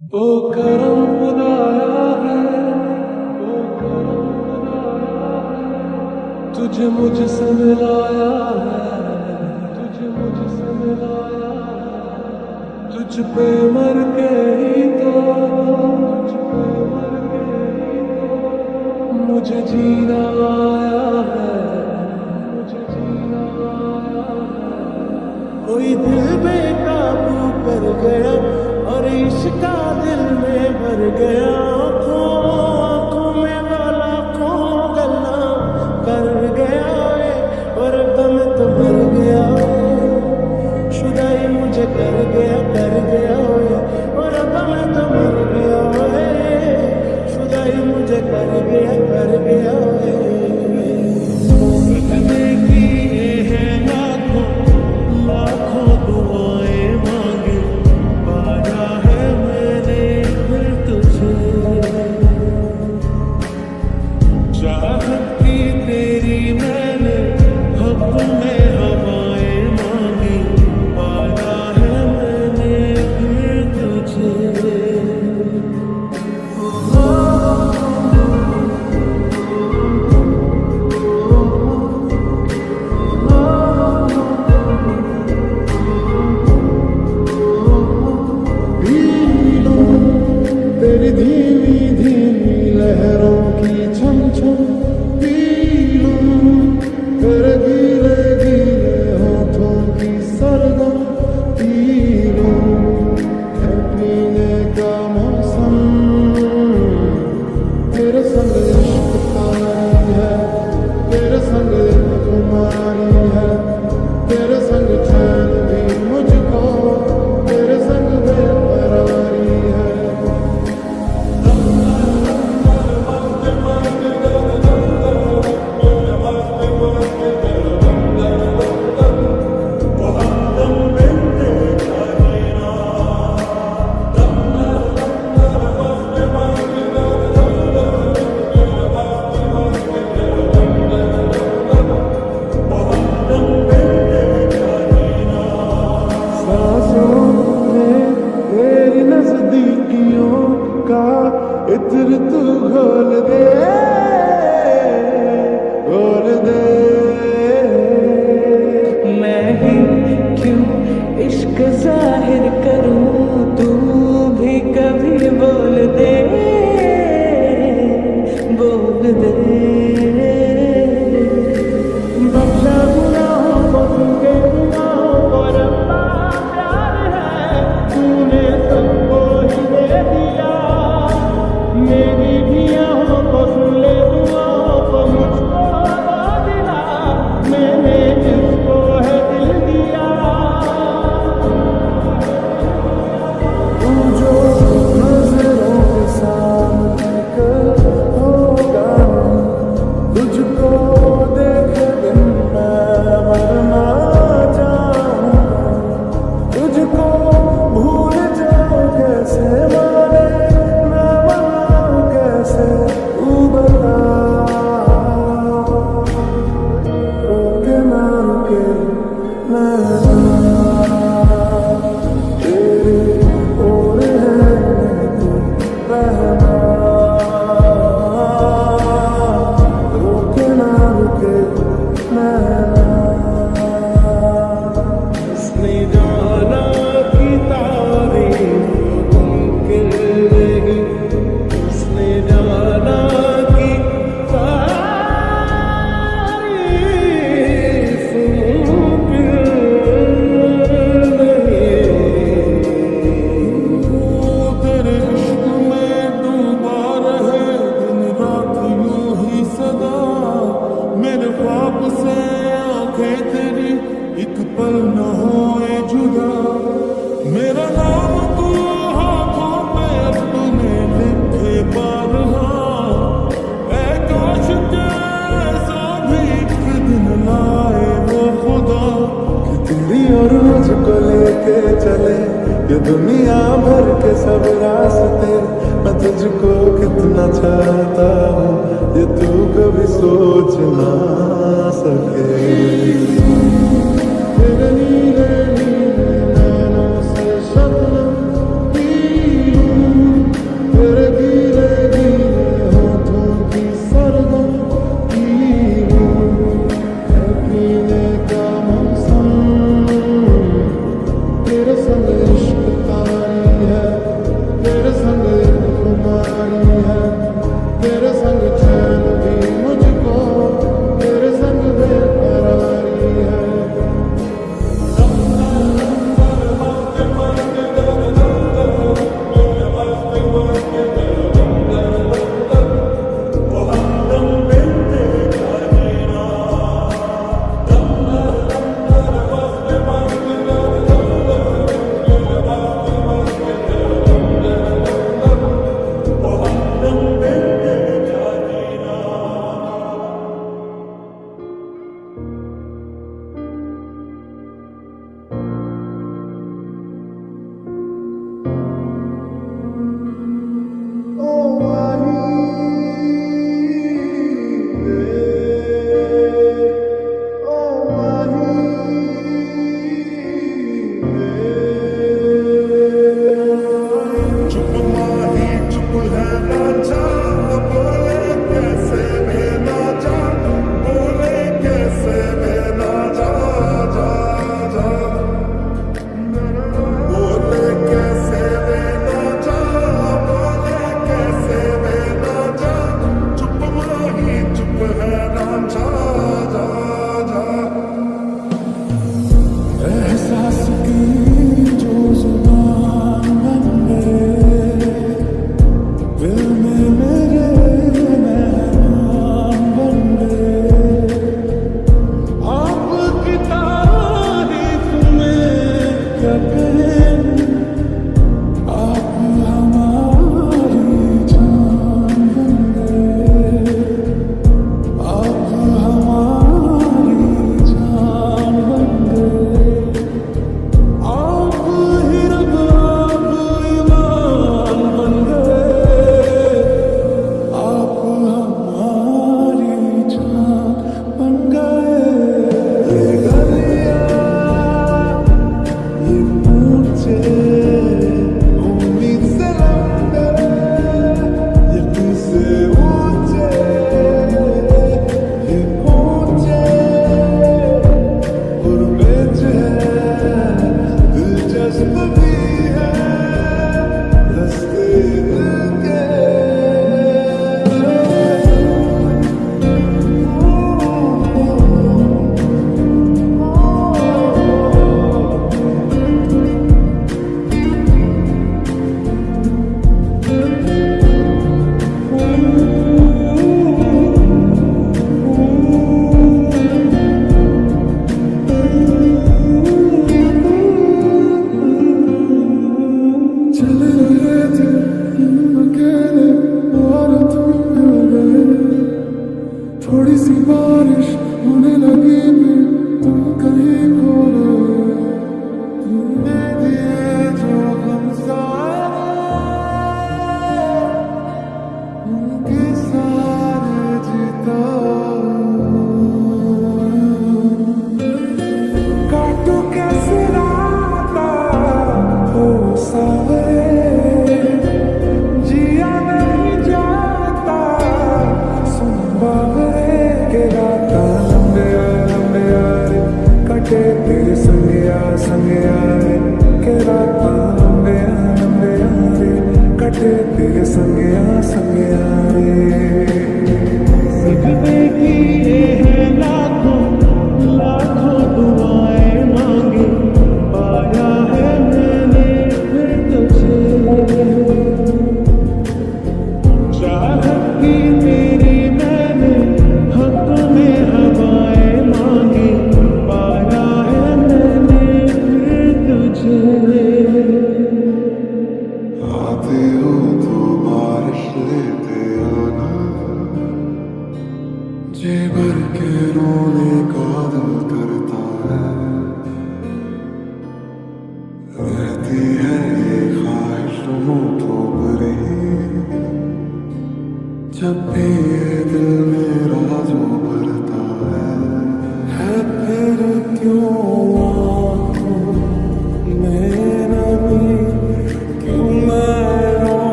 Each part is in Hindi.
वो करम खुदाया है वो करम खुदाया है। तुझे मुझसे मिलाया है, तुझे मुझसे मिलाया है। तुझ पे मर के ही तो तुझ पे मर के ही तो मुझे जीना आया है, मुझे जीना आया है। कोई दिल बेकाबू कर गया और इश्का दिल में भर गया। वाला गला कर गया है और भर तो गया मुझे कर गया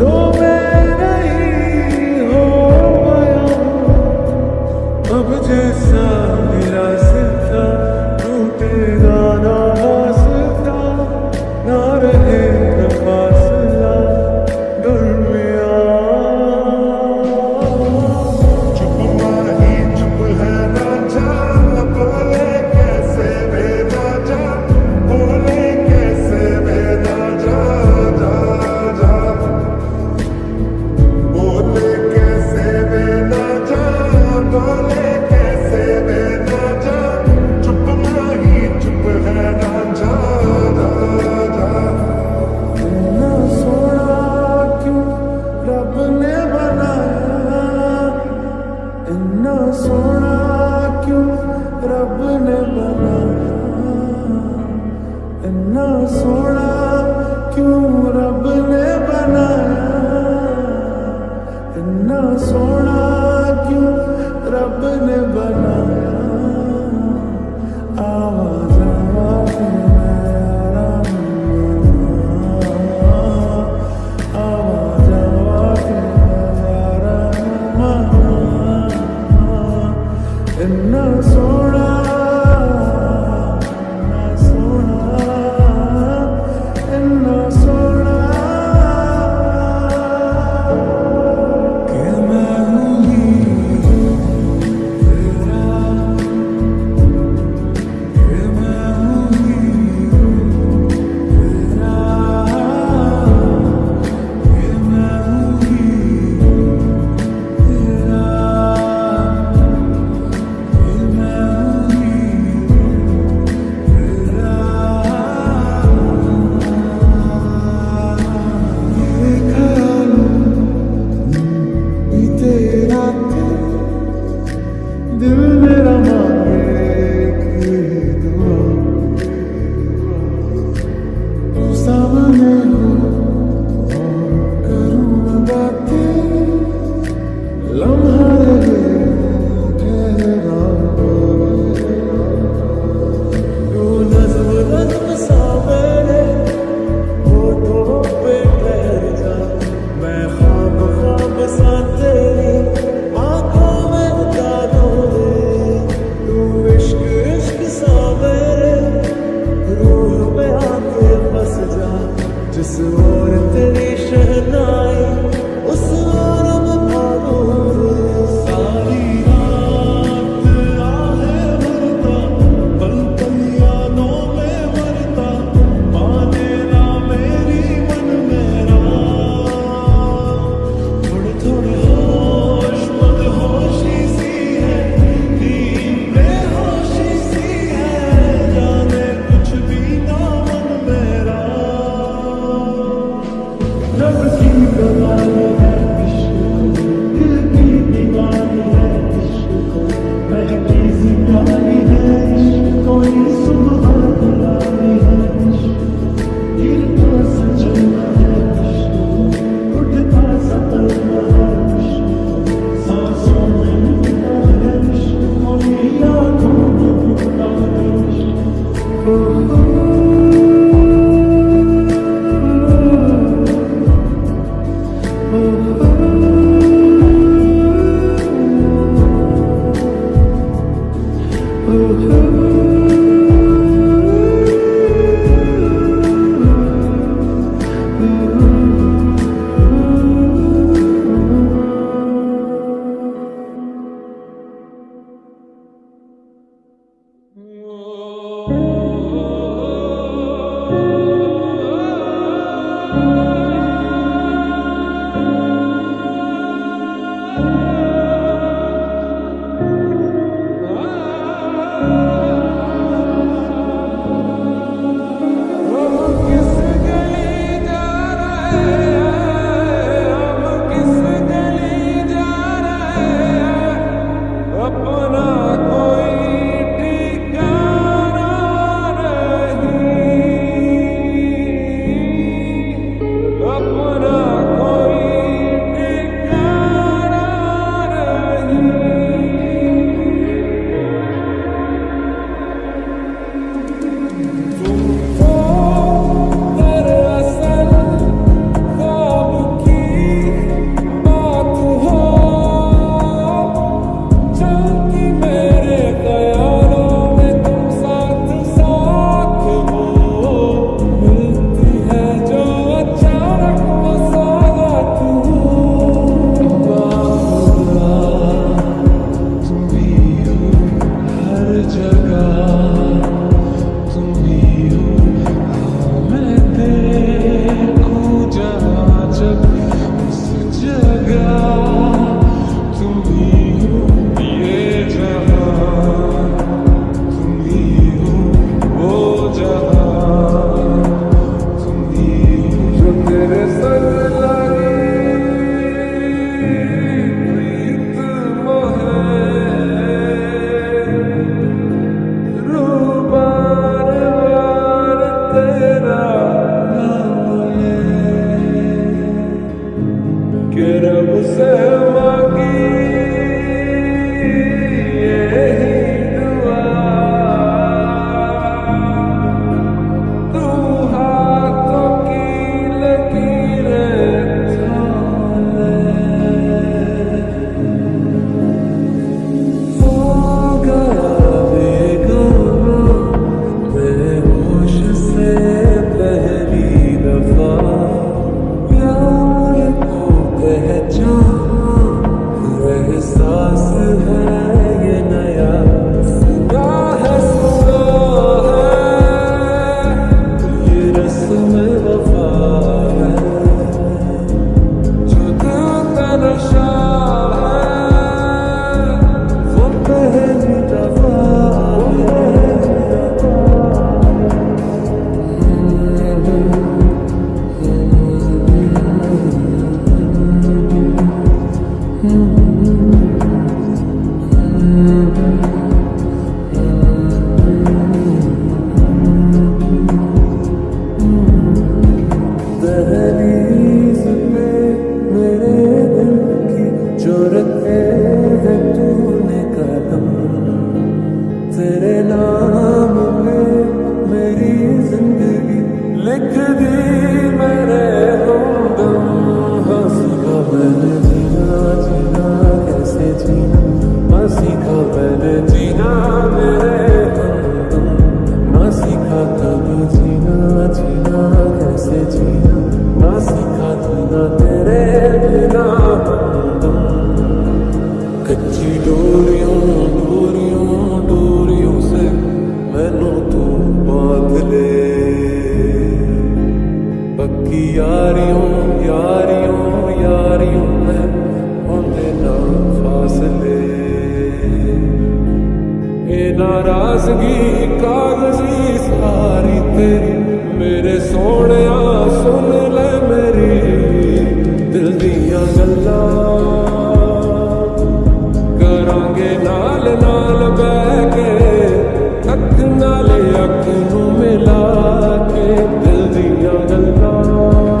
Oh. दिल मेरा मालिक है कच्ची डोरियों डोरियों डोरियों से मैनू तू बाँध ले पक्की यारियों यारियों यारियों में होंदे ना फासले ये नाराज़गी कागज़ी सारी तेरी मेरे सोने सुन ले मेरी दिल दिया गल्ला ਚੱਲਾਂਗੇ ਨਾਲ ਨਾਲ ਬਹਿ ਕੇ ਅੱਖ ਨਾਲ ਅੱਖ ਨੂੰ ਮਿਲਾ ਕੇ ਦਿਲ ਦੀਆਂ ਗੱਲਾਂ।